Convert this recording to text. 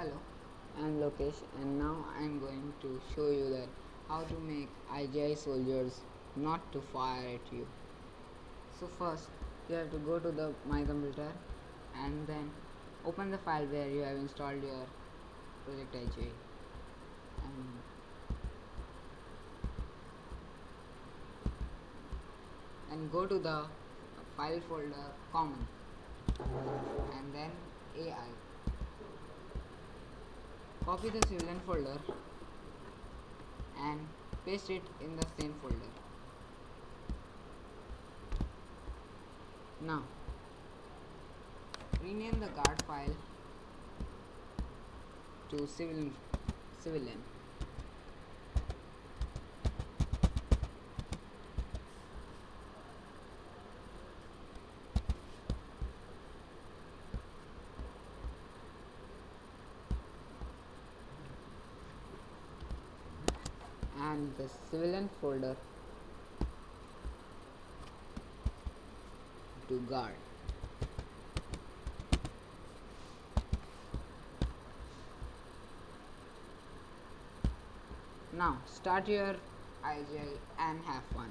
Hello, I'm Lokesh and now I'm going to show you that how to make IGI soldiers not to fire at you. So first you have to go to the my computer and then open the file where you have installed your project IGI and and go to the file folder common and then AI copy the civilian folder and paste it in the same folder. Now rename the guard file to civilian civilian and the civilian folder to guard. Now start your IGI and have fun.